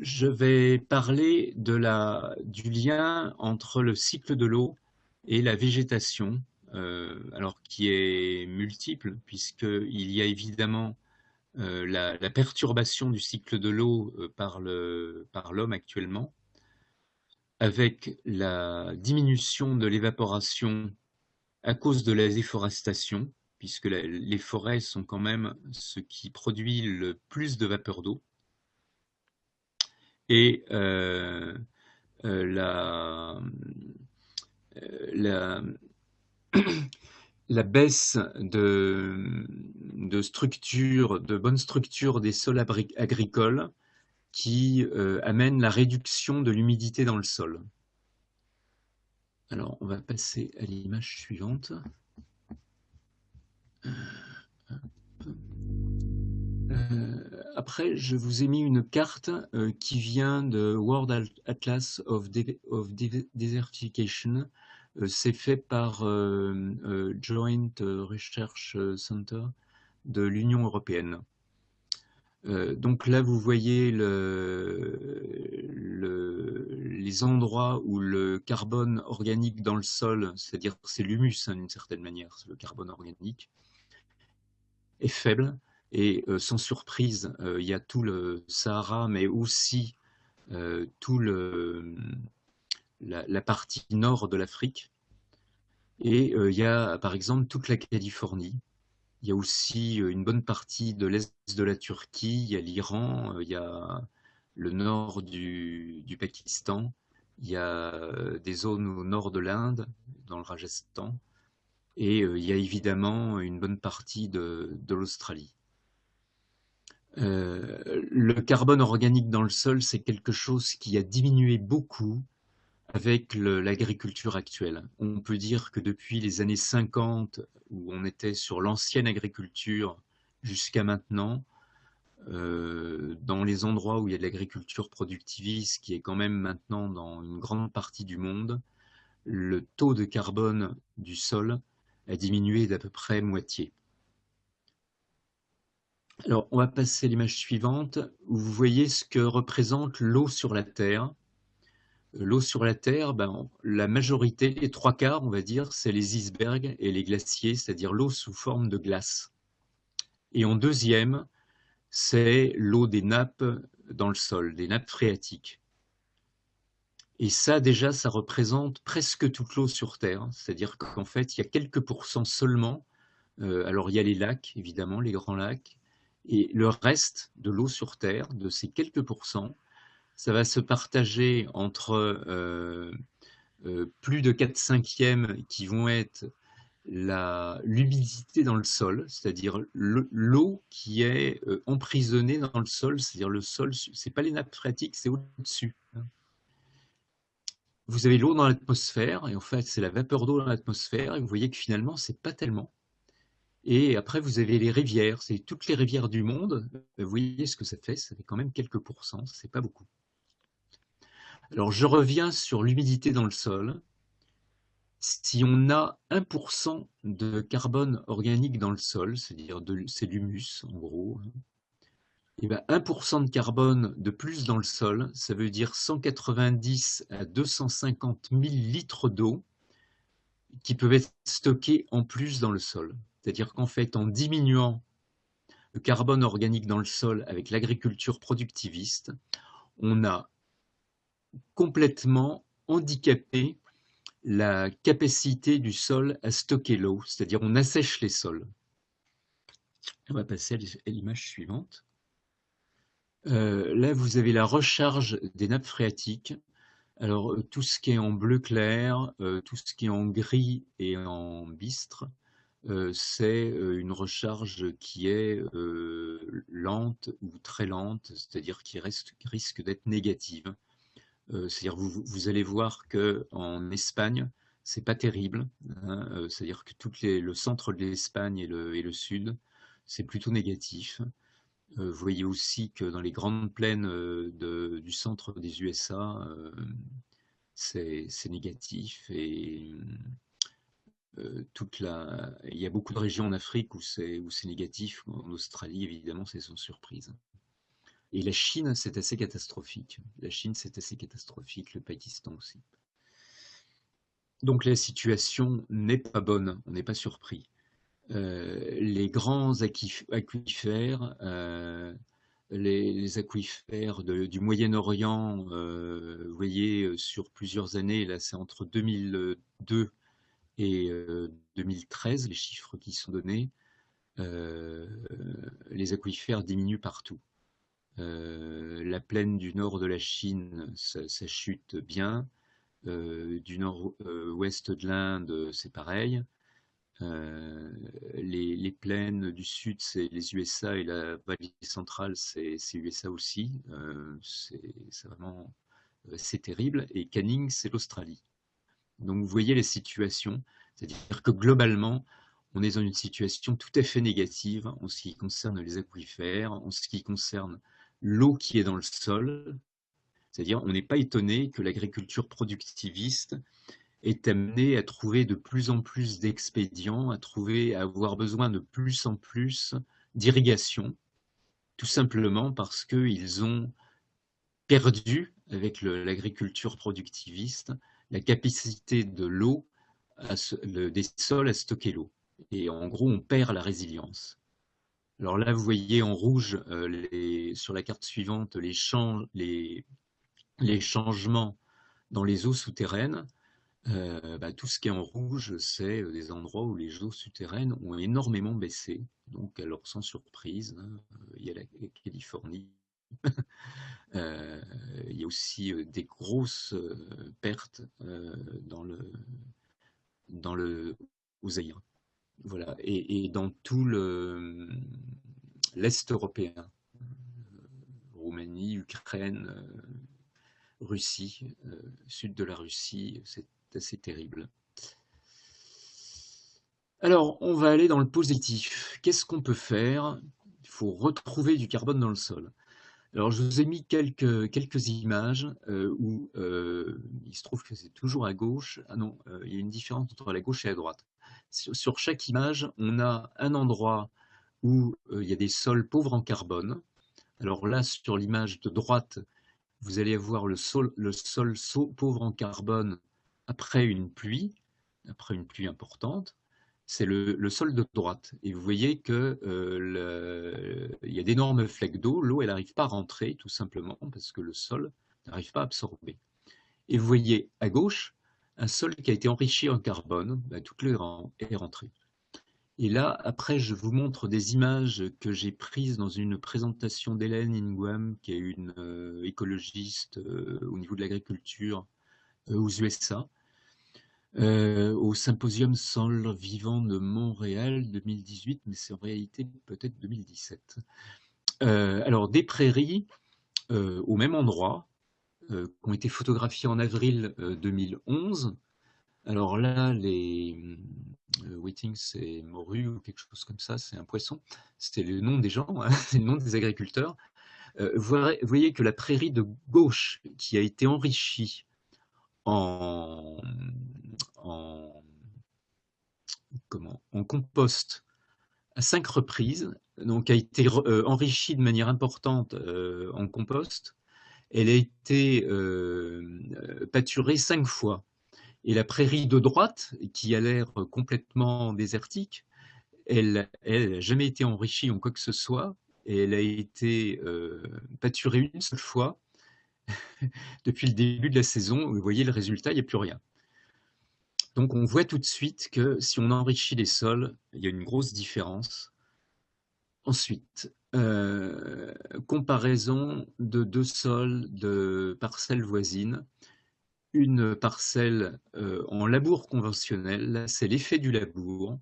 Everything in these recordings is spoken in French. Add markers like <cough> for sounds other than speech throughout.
je vais parler du lien entre le cycle de l'eau et la végétation, euh, alors qui est multiple, puisqu'il y a évidemment euh, la, perturbation du cycle de l'eau euh, par l'homme actuellement, avec la diminution de l'évaporation à cause de la déforestation, puisque les forêts sont quand même ce qui produit le plus de vapeur d'eau, et euh, euh, la, euh, <clears throat> la, baisse de, de structure, de bonne structure des sols agricoles qui amène la réduction de l'humidité dans le sol. Alors, on va passer à l'image suivante. Après, je vous ai mis une carte euh, qui vient de World Atlas of, Desertification. Euh, c'est fait par Joint Research Center de l'Union européenne. donc là, vous voyez les endroits où le carbone organique dans le sol, c'est-à-dire c'est l'humus hein, d'une certaine manière, c'est le carbone organique, est faible. Et euh, sans surprise, euh, il y a tout le Sahara, mais aussi euh, tout le, la, partie nord de l'Afrique. Et il y a par exemple toute la Californie. Il y a aussi une bonne partie de l'est de la Turquie, il y a l'Iran, il y a le nord du, du, Pakistan, il y a des zones au nord de l'Inde, dans le Rajasthan, et il y a évidemment une bonne partie de, de l'Australie. Euh, le carbone organique dans le sol, c'est quelque chose qui a diminué beaucoup avec l'agriculture actuelle. On peut dire que depuis les années 50, où on était sur l'ancienne agriculture jusqu'à maintenant, euh, dans les endroits où il y a de l'agriculture productiviste, qui est quand même maintenant dans une grande partie du monde, le taux de carbone du sol a diminué d'à peu près moitié. Alors, on va passer à l'image suivante, où vous voyez ce que représente l'eau sur la Terre. Euh, l'eau sur la Terre, ben, la majorité, les trois quarts, on va dire, c'est les icebergs et les glaciers, c'est-à-dire l'eau sous forme de glace. Et en deuxième, c'est l'eau des nappes dans le sol, des nappes phréatiques. Et ça, déjà, ça représente presque toute l'eau sur Terre. C'est-à-dire qu'en fait, il y a quelques pourcents seulement. Euh, alors, il y a les lacs, évidemment, les grands lacs. Et le reste de l'eau sur Terre, de ces quelques pourcents, ça va se partager entre euh, euh, plus de 4 cinquièmes qui vont être l'humidité dans le sol, c'est-à-dire l'eau qui est euh, emprisonnée dans le sol, c'est-à-dire le sol, c'est pas les nappes phréatiques, c'est au-dessus. Hein. Vous avez l'eau dans l'atmosphère, et en fait c'est la vapeur d'eau dans l'atmosphère, et vous voyez que finalement c'est pas tellement. Et après, vous avez les rivières, c'est toutes les rivières du monde. Vous voyez ce que ça fait, ça fait quand même quelques pourcents, c'est pas beaucoup. Alors, je reviens sur l'humidité dans le sol. Si on a 1% de carbone organique dans le sol, c'est-à-dire c'est l'humus en gros, et ben 1% de carbone de plus dans le sol, ça veut dire 190 à 250 000 litres d'eau qui peuvent être stockés en plus dans le sol. C'est-à-dire qu'en fait, en diminuant le carbone organique dans le sol avec l'agriculture productiviste, on a complètement handicapé la capacité du sol à stocker l'eau, c'est-à-dire on assèche les sols. On va passer à l'image suivante. Euh, là, vous avez la recharge des nappes phréatiques. Alors, euh, tout ce qui est en bleu clair, euh, tout ce qui est en gris et en bistre, euh, c'est euh, une recharge qui est euh, lente ou très lente, c'est-à-dire qui, risque d'être négative. c'est-à-dire vous, vous allez voir qu'en Espagne, c'est pas terrible, hein, c'est-à-dire que tout les, le centre de l'Espagne et le, sud, c'est plutôt négatif. vous voyez aussi que dans les grandes plaines du centre des USA, c'est négatif et toute la... il y a beaucoup de régions en Afrique où c'est négatif. En Australie, évidemment, c'est sans surprise. Et la Chine, c'est assez catastrophique. La Chine, c'est assez catastrophique, le Pakistan aussi. Donc la situation n'est pas bonne, on n'est pas surpris. Euh, les grands aquifères, euh, les, aquifères du Moyen-Orient, euh, vous voyez, sur plusieurs années, là c'est entre 2002 et 2013, les chiffres qui sont donnés, les aquifères diminuent partout. la plaine du nord de la Chine, ça chute bien. Euh, du nord-ouest de l'Inde, c'est pareil. Euh, les, plaines du sud, c'est les USA et la vallée centrale, c'est USA aussi. Euh, c'est vraiment c'est terrible. Et Canning, c'est l'Australie. Donc vous voyez les situations, c'est-à-dire que globalement, on est dans une situation tout à fait négative en ce qui concerne les aquifères, en ce qui concerne l'eau qui est dans le sol, c'est-à-dire, on n'est pas étonné que l'agriculture productiviste est amenée à trouver de plus en plus d'expédients, à trouver, à avoir besoin de plus en plus d'irrigation, tout simplement parce qu'ils ont perdu, avec l'agriculture productiviste, la capacité de l'eau, des sols à stocker l'eau. Et en gros, on perd la résilience. Alors là, vous voyez en rouge, euh, sur la carte suivante, les, changements dans les eaux souterraines, euh, bah, tout ce qui est en rouge, c'est euh, des endroits où les eaux souterraines ont énormément baissé. Donc, alors sans surprise, hein, il y a la Californie. <laughs> Euh, il y a aussi des grosses pertes dans le dans le Voilà, et, dans tout l'est européen, Roumanie, Ukraine, Russie, sud de la Russie, c'est assez terrible. Alors, on va aller dans le positif. Qu'est-ce qu'on peut faire? Il faut retrouver du carbone dans le sol. Alors, je vous ai mis quelques, quelques images euh, où euh, il se trouve que c'est toujours à gauche. Ah non, il y a une différence entre la gauche et la droite. Sur, sur chaque image, on a un endroit où il y a des sols pauvres en carbone. Alors là, sur l'image de droite, vous allez avoir le sol, le sol pauvre en carbone après une pluie, après une pluie importante, c'est le, sol de droite. Et vous voyez qu'il euh, y a d'énormes flecs d'eau, l'eau elle n'arrive pas à rentrer tout simplement parce que le sol n'arrive pas à absorber. Et vous voyez à gauche un sol qui a été enrichi en carbone, ben, toute l'eau est rentrée. Et là, après, je vous montre des images que j'ai prises dans une présentation d'Hélène Inguam, qui est une euh, écologiste euh, au niveau de l'agriculture aux USA, au symposium Sol vivant de Montréal 2018, mais c'est en réalité peut-être 2017. alors, des prairies au même endroit, qui ont été photographiées en avril 2011. Alors là, les, Waiting, c'est morue ou quelque chose comme ça, c'est un poisson. C'était le nom des gens, hein, <laughs> c'est le nom des agriculteurs. Euh, vous voyez que la prairie de gauche, qui a été enrichie en, en compost à cinq reprises, donc a été euh, enrichie de manière importante euh, en compost, elle a été pâturée cinq fois. Et la prairie de droite, qui a l'air complètement désertique, elle n'a jamais été enrichie en quoi que ce soit, elle a été euh, pâturée une seule fois <laughs> depuis le début de la saison. Vous voyez le résultat, il n'y a plus rien. Donc on voit tout de suite que si on enrichit les sols, il y a une grosse différence. Ensuite, euh, comparaison de deux sols de parcelles voisines. Une parcelle euh, en labour conventionnel, c'est l'effet du labour,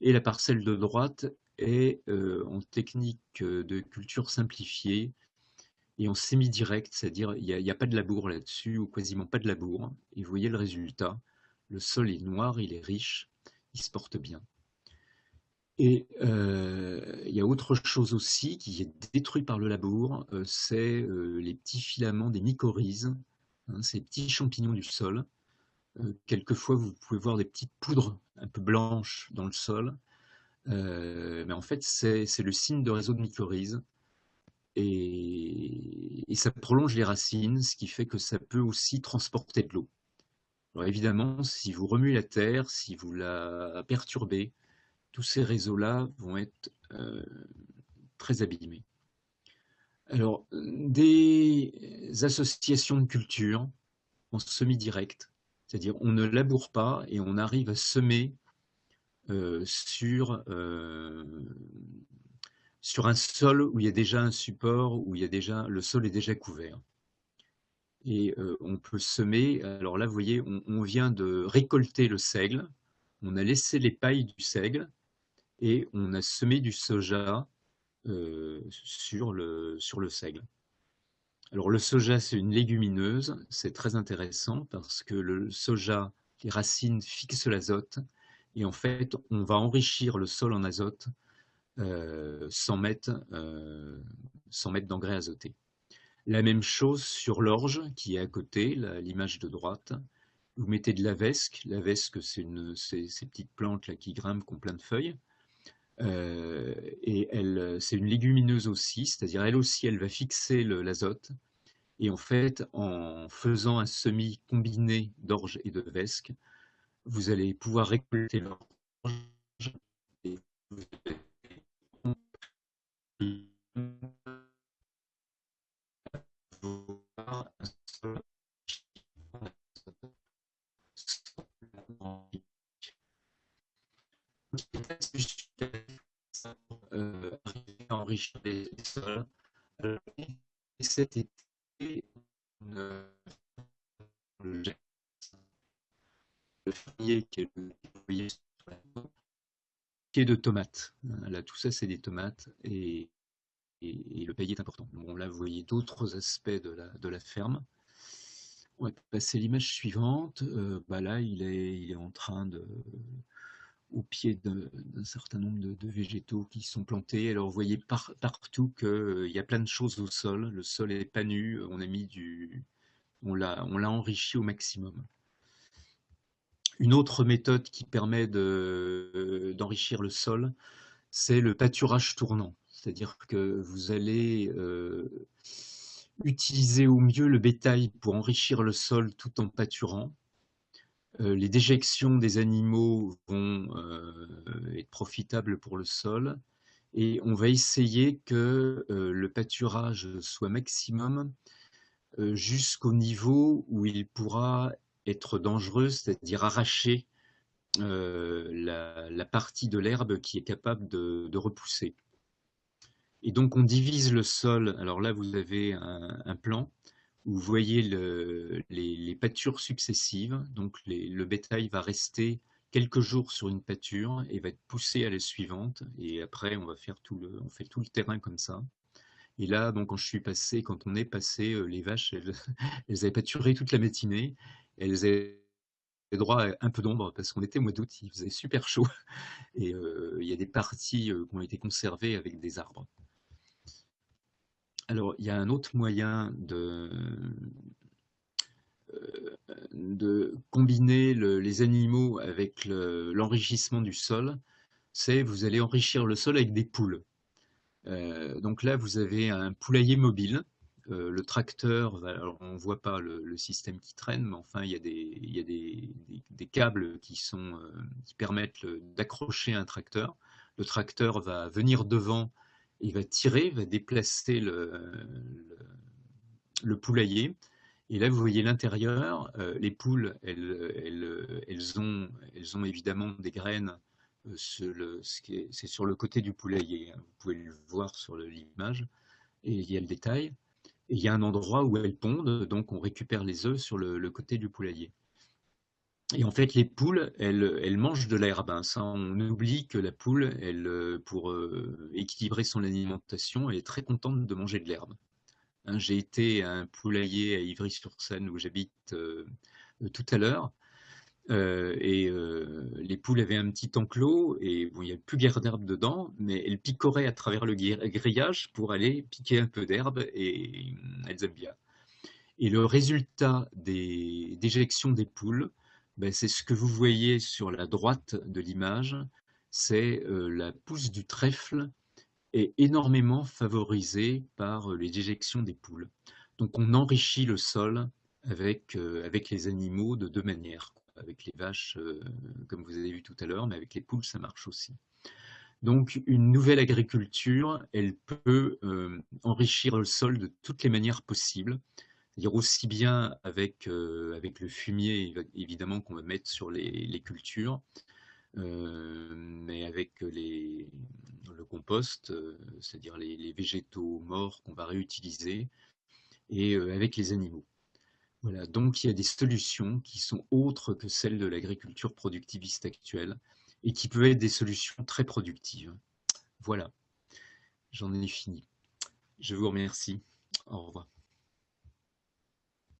et la parcelle de droite est euh, en technique de culture simplifiée et en semi-direct, c'est-à-dire il n'y a, pas de labour là-dessus, ou quasiment pas de labour, et vous voyez le résultat, le sol est noir, il est riche, il se porte bien. Et euh, il y a autre chose aussi qui est détruit par le labour, c'est les petits filaments des mycorhizes, Hein, ces petits champignons du sol. Euh, quelquefois, vous pouvez voir des petites poudres un peu blanches dans le sol. Euh, mais en fait, c'est le signe de réseau de mycorhizes. et, ça prolonge les racines, ce qui fait que ça peut aussi transporter de l'eau. Alors évidemment, si vous remuez la terre, si vous la perturbez, tous ces réseaux-là vont être euh, très abîmés. Alors, des associations de culture en semi-direct, c'est-à-dire on ne laboure pas et on arrive à semer euh, sur, euh, sur un sol où il y a déjà un support, où il y a déjà, le sol est déjà couvert. Et euh, on peut semer, alors là vous voyez, on, vient de récolter le seigle, on a laissé les pailles du seigle et on a semé du soja sur, le, sur le seigle. Alors le soja, c'est une légumineuse, c'est très intéressant parce que le soja, les racines fixent l'azote et en fait, on va enrichir le sol en azote euh, sans mettre, euh, mettre d'engrais azotés. La même chose sur l'orge qui est à côté, l'image de droite. Vous mettez de la vesque. La vesque, c'est ces petites plantes qui grimpent, qui ont plein de feuilles. Euh, et c'est une légumineuse aussi, c'est-à-dire elle aussi, elle va fixer l'azote. Et en fait, en faisant un semis combiné d'orge et de vesque, vous allez pouvoir récolter l'orge enrichir les sols. cet été, on, le qui est de tomates. Tout ça, c'est des tomates et, le paillet est important. Bon, là, vous voyez d'autres aspects de la, ferme. On va passer l'image suivante. Euh, bah là, il est, en train de, au pied d'un certain nombre de, végétaux qui sont plantés. Alors, vous voyez partout qu'il euh, y a plein de choses au sol. Le sol est pas nu. On a mis du, on l'a enrichi au maximum. Une autre méthode qui permet d'enrichir le sol, c'est le pâturage tournant. C'est-à-dire que vous allez euh, utiliser au mieux le bétail pour enrichir le sol tout en pâturant. Euh, les déjections des animaux vont euh, être profitables pour le sol et on va essayer que le pâturage soit maximum jusqu'au niveau où il pourra être dangereuse, c'est-à-dire arracher la, partie de l'herbe qui est capable de, repousser. Et donc on divise le sol, alors là vous avez un, plan où vous voyez les, pâtures successives, donc le bétail va rester quelques jours sur une pâture et va être poussé à la suivante, et après on va faire tout le, fait tout le terrain comme ça. Et là, donc, quand je suis passé, quand on est passé, euh, les vaches, elles, <laughs> elles avaient pâturé toute la matinée. Elles avaient droit à un peu d'ombre parce qu'on était au mois d'août, il faisait super chaud. Et euh, il y a des parties euh, qui ont été conservées avec des arbres. Alors, il y a un autre moyen de, euh, combiner les animaux avec l'enrichissement du sol, c'est vous allez enrichir le sol avec des poules. donc là, vous avez un poulailler mobile euh, le tracteur, on ne voit pas le, système qui traîne, mais enfin, il y a des, câbles qui, euh, permettent d'accrocher un tracteur. Le tracteur va venir devant, il va tirer, va déplacer le, poulailler. Et là, vous voyez l'intérieur. Euh, les poules, elles, ont, évidemment des graines. C'est sur le côté du poulailler. Vous pouvez le voir sur l'image. Et il y a le détail il y a un endroit où elles pondent, donc on récupère les œufs sur le, côté du poulailler. Et en fait, les poules, elles, mangent de l'herbe. Hein. on oublie que la poule, elle, pour euh, équilibrer son alimentation, elle est très contente de manger de l'herbe. Hein, j'ai été à un poulailler à Ivry-sur-Seine où j'habite euh, tout à l'heure. Euh, et euh, les poules avaient un petit enclos et bon, il n'y a plus guère d'herbe dedans, mais elles picoraient à travers le grillage pour aller piquer un peu d'herbe et elles aiment bien. Et le résultat des déjections des poules, ben, c'est ce que vous voyez sur la droite de l'image, c'est euh, la pousse du trèfle est énormément favorisé par les déjections des poules. Donc on enrichit le sol avec, avec les animaux de deux manières. Avec les vaches, comme vous avez vu tout à l'heure, mais avec les poules, ça marche aussi. Donc une nouvelle agriculture, elle peut enrichir le sol de toutes les manières possibles, c'est-à-dire aussi bien avec, avec le fumier, évidemment, qu'on va mettre sur les, cultures, mais avec les, le compost, c'est-à-dire les, végétaux morts qu'on va réutiliser, et avec les animaux. Voilà, donc il y a des solutions qui sont autres que celles de l'agriculture productiviste actuelle et qui peuvent être des solutions très productives. Voilà, j'en ai fini. Je vous remercie. Au revoir.